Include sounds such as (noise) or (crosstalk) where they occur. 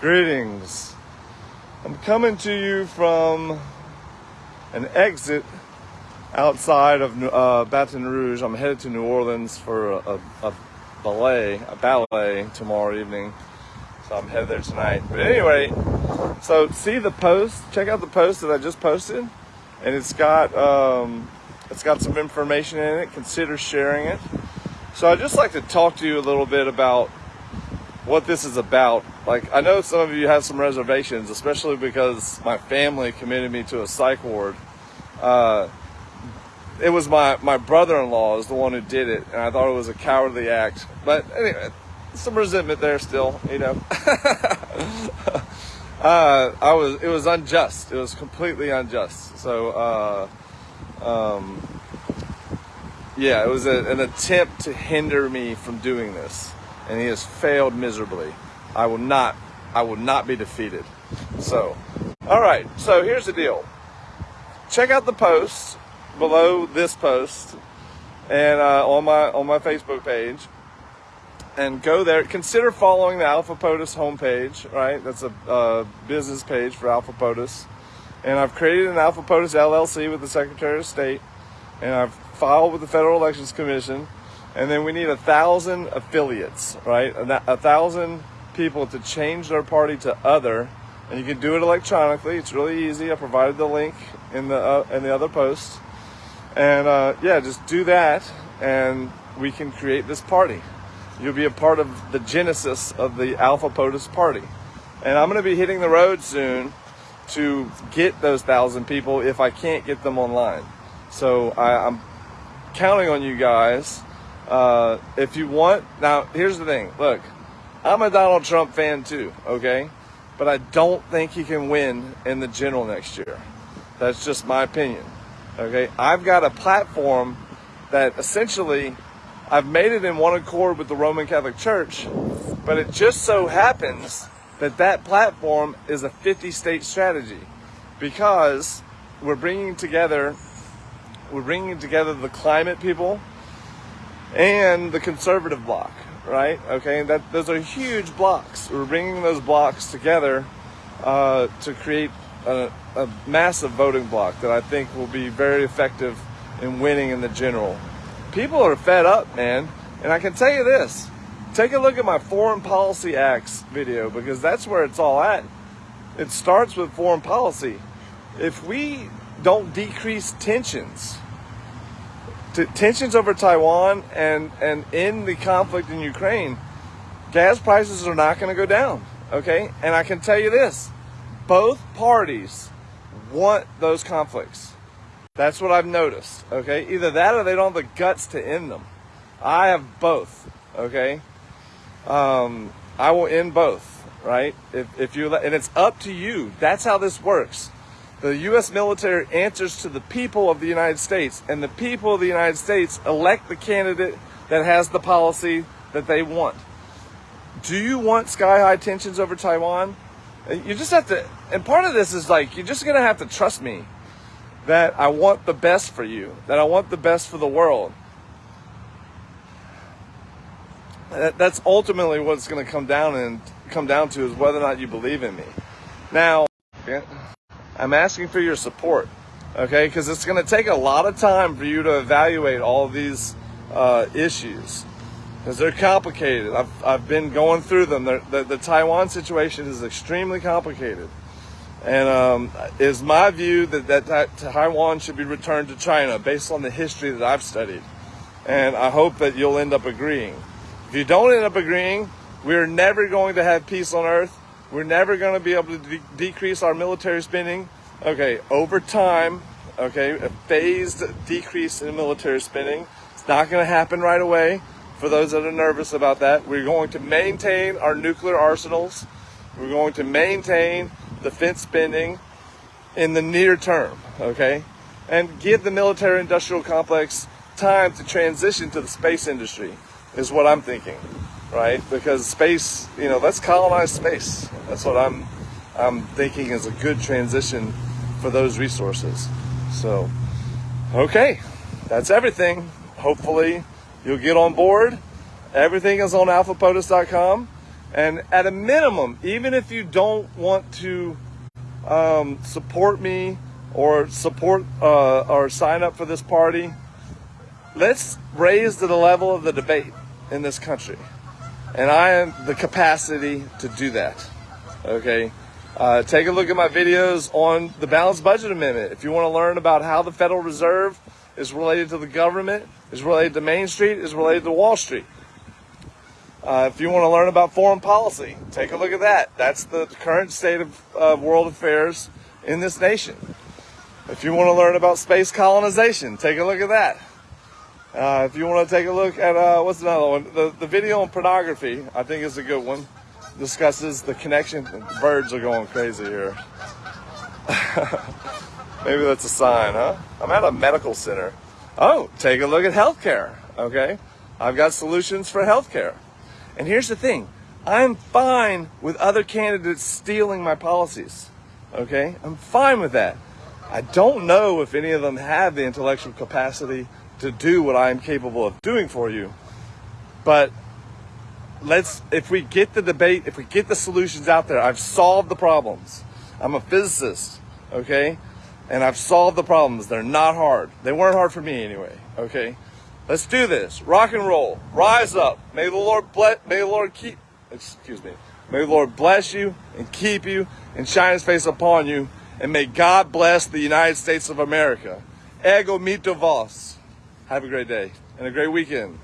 Greetings. I'm coming to you from an exit outside of uh, Baton Rouge. I'm headed to New Orleans for a, a, a ballet, a ballet tomorrow evening. So I'm headed there tonight. But anyway, so see the post. Check out the post that I just posted, and it's got um, it's got some information in it. Consider sharing it. So I'd just like to talk to you a little bit about what this is about. Like, I know some of you have some reservations, especially because my family committed me to a psych ward. Uh, it was my, my brother-in-law is the one who did it, and I thought it was a cowardly act. But anyway, some resentment there still, you know. (laughs) uh, I was, it was unjust. It was completely unjust. So, uh, um, yeah, it was a, an attempt to hinder me from doing this and he has failed miserably. I will not, I will not be defeated. So, all right. So here's the deal. Check out the post below this post and uh, on my on my Facebook page, and go there. Consider following the Alpha POTUS homepage. Right, that's a business page for Alpha POTUS, and I've created an Alpha POTUS LLC with the Secretary of State, and I've filed with the Federal Elections Commission and then we need a thousand affiliates, right? A, thousand people to change their party to other, and you can do it electronically. It's really easy. I provided the link in the uh, in the other post, and uh, yeah, just do that, and we can create this party. You'll be a part of the genesis of the Alpha POTUS party, and I'm going to be hitting the road soon to get those thousand people if I can't get them online. So I, I'm counting on you guys uh, if you want, now here's the thing. Look, I'm a Donald Trump fan too, okay? But I don't think he can win in the general next year. That's just my opinion, okay? I've got a platform that essentially I've made it in one accord with the Roman Catholic Church, but it just so happens that that platform is a 50 state strategy because we're bringing together we're bringing together the climate people and the conservative block, right? Okay, that those are huge blocks. We're bringing those blocks together uh, to create a, a massive voting block that I think will be very effective in winning in the general. People are fed up, man, and I can tell you this. Take a look at my Foreign Policy Acts video because that's where it's all at. It starts with foreign policy. If we don't decrease tensions, tensions over Taiwan and, and in the conflict in Ukraine, gas prices are not going to go down. Okay. And I can tell you this both parties want those conflicts. That's what I've noticed. Okay. Either that or they don't have the guts to end them. I have both. Okay. Um, I will end both. Right. If, if you, and it's up to you. That's how this works. The U.S. military answers to the people of the United States, and the people of the United States elect the candidate that has the policy that they want. Do you want sky high tensions over Taiwan? Uh, you just have to, and part of this is like, you're just going to have to trust me that I want the best for you, that I want the best for the world. That's ultimately what it's going to come down and come down to is whether or not you believe in me. Now. I'm asking for your support, okay? Because it's going to take a lot of time for you to evaluate all these uh, issues because they're complicated. I've, I've been going through them. The, the, Taiwan situation is extremely complicated. And um, is my view that, that, that Taiwan should be returned to China based on the history that I've studied. And I hope that you'll end up agreeing. If you don't end up agreeing, we're never going to have peace on earth we're never going to be able to de- decrease our military spending. Okay, over time, okay, a phased decrease in military spending. It's not going to happen right away. For those that are nervous about that, we're going to maintain our nuclear arsenals. We're going to maintain defense spending in the near term, okay? And give the military industrial complex time to transition to the space industry, is what I'm thinking right? Because space, you know, let's colonize space. That's what I'm I'm thinking is a good transition for those resources. So, okay, that's everything. Hopefully, you'll get on board. Everything is on alphapotus.com. And at a minimum, even if you don't want to um, support me or support uh, or sign up for this party, let's raise to the level of the debate in this country. And I have the capacity to do that. Okay. Uh, take a look at my videos on the balanced budget amendment. If you want to learn about how the Federal Reserve is related to the government, is related to Main Street, is related to Wall Street. Uh, if you want to learn about foreign policy, take a look at that. That's the current state of uh, world affairs in this nation. If you want to learn about space colonization, take a look at that. Uh, if you want to take a look at uh, what's another one, the, the video on pornography, I think is a good one. Discusses the connection. The birds are going crazy here. (laughs) Maybe that's a sign, huh? I'm at a medical center. Oh, take a look at healthcare. Okay, I've got solutions for healthcare. And here's the thing: I'm fine with other candidates stealing my policies. Okay, I'm fine with that. I don't know if any of them have the intellectual capacity to do what I am capable of doing for you. But let's, if we get the debate, if we get the solutions out there, I've solved the problems. I'm a physicist, okay? And I've solved the problems. They're not hard. They weren't hard for me anyway, okay? Let's do this. Rock and roll. Rise up. May the Lord bless, may the Lord keep, excuse me. May the Lord bless you and keep you and shine his face upon you. And may God bless the United States of America. Ego mito vos. Have a great day and a great weekend.